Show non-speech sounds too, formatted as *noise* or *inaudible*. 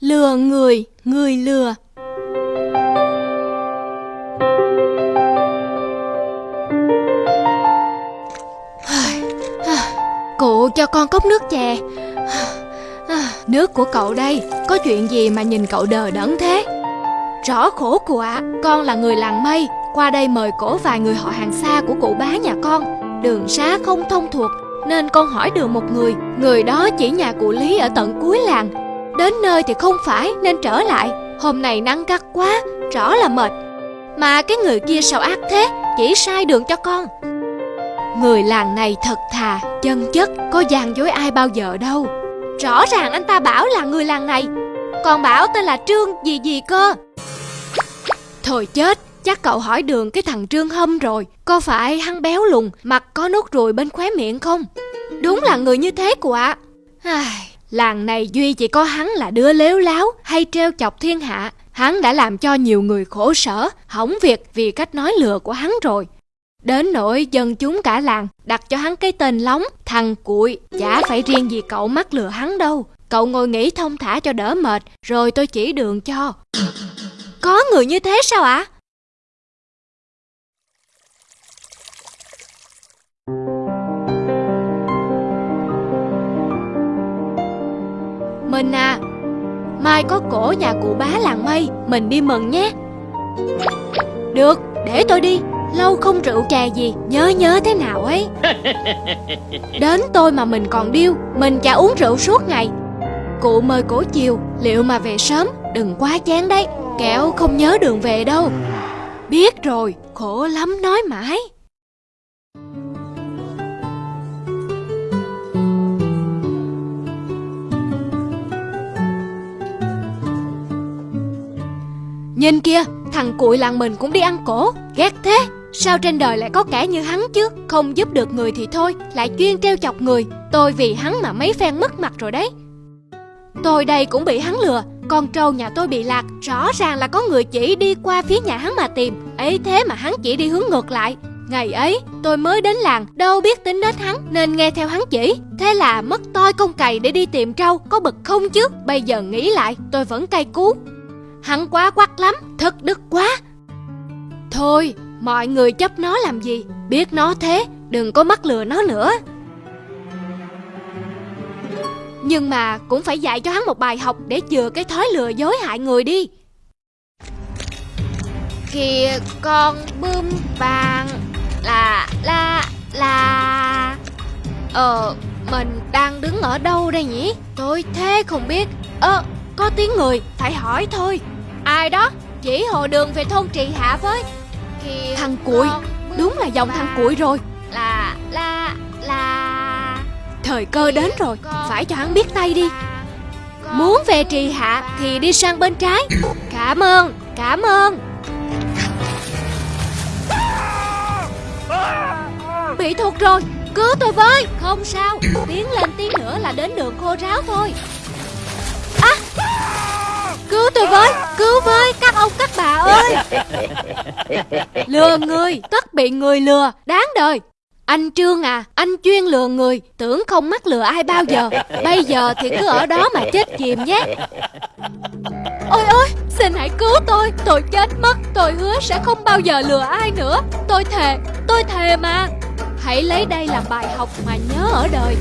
Lừa người, người lừa. Cụ cho con cốc nước chè. Nước của cậu đây Có chuyện gì mà nhìn cậu đờ đẫn thế? Rõ khổ cụ ạ Con là người làng mây Qua đây mời cổ vài người họ hàng xa của cụ bá nhà con. Đường xá không thông thuộc Nên con hỏi được một người Người đó chỉ nhà cụ Lý ở tận cuối làng. Đến nơi thì không phải nên trở lại. Hôm nay nắng gắt quá Rõ là mệt. Mà cái người kia sao ác thế? Chỉ sai đường cho con. Người làng này thật thà, chân chất Có gian dối ai bao giờ đâu. Rõ ràng anh ta bảo là người làng này. Còn bảo tên là Trương gì gì cơ? Thôi chết Chắc cậu hỏi đường cái thằng Trương Hâm rồi. Có phải hắn béo lùn Mặt có nốt ruồi bên khóe miệng không? Đúng là người như thế của ạ. Ai, Làng này duy chỉ có hắn là đứa lếu láo Hay treo chọc thiên hạ Hắn đã làm cho nhiều người khổ sở Hỏng việc vì cách nói lừa của hắn rồi Đến nỗi dân chúng cả làng đặt cho hắn cái tên lóng, thằng cuội, chả phải riêng gì cậu mắc lừa hắn đâu. Cậu ngồi nghỉ thông thả cho đỡ mệt, rồi tôi chỉ đường cho. Có người như thế sao ạ? À? Mình à, mai có cổ nhà cụ bá làng mây, mình đi mừng nhé. Được, để tôi đi. Lâu không rượu chè gì Nhớ nhớ thế nào ấy. *laughs* Đến tôi mà mình còn điêu Mình chả uống rượu suốt ngày. Cụ mời cổ chiều Liệu mà về sớm Đừng quá chán đấy. Kẹo không nhớ đường về đâu. Biết rồi Khổ lắm nói mãi Nhìn kia Thằng cuội làng mình cũng đi ăn cổ. Ghét thế. Sao trên đời lại có kẻ như hắn chứ? Không giúp được người thì thôi, Lại chuyên treo chọc người. Tôi vì hắn mà mấy phen mất mặt rồi đấy. Tôi đây cũng bị hắn lừa. Con trâu nhà tôi bị lạc, Rõ ràng là có người chỉ đi qua phía nhà hắn mà tìm. Ấy thế mà hắn chỉ đi hướng ngược lại. Ngày ấy, tôi mới đến làng, Đâu biết tính đến hắn, Nên nghe theo hắn chỉ. Thế là mất toi công cày để đi tìm trâu, Có bực không chứ? Bây giờ nghĩ lại, tôi vẫn cay cú. Hắn quá quắc lắm, Thất đức quá. Thôi, Mọi người chấp nó làm gì? Biết nó thế, Đừng có mắc lừa nó nữa. Nhưng mà cũng phải dạy cho hắn một bài học Để chừa cái thói lừa dối hại người đi. Kìa con bươm vàng, Là, la là Ờ Mình đang đứng ở đâu đây nhỉ? Tôi thế không biết. Ơ, có tiếng người, Phải hỏi thôi. Ai đó? Chỉ hồ đường về thôn trì hạ với Thằng cuội Đúng là dòng thằng cuội rồi. Là là là Thời cơ đến rồi. Phải cho hắn biết tay đi. Muốn về trì hạ Thì đi sang bên trái. Cảm ơn Cảm ơn. Bị thuộc rồi. Cứu tôi với. Không sao. Tiến lên tí nữa là đến đường khô ráo thôi. À. Cứu tôi với với các ông các bà ơi. Lừa người Tất bị người lừa Đáng đời. Anh Trương à, anh chuyên lừa người, tưởng không mắc lừa ai bao giờ. Bây giờ thì cứ ở đó mà chết chìm nhé. Ôi ôi, xin hãy cứu tôi, tôi chết mất Tôi hứa sẽ không bao giờ lừa ai nữa. Tôi thề, tôi thề mà. Hãy lấy đây làm bài học mà nhớ ở đời.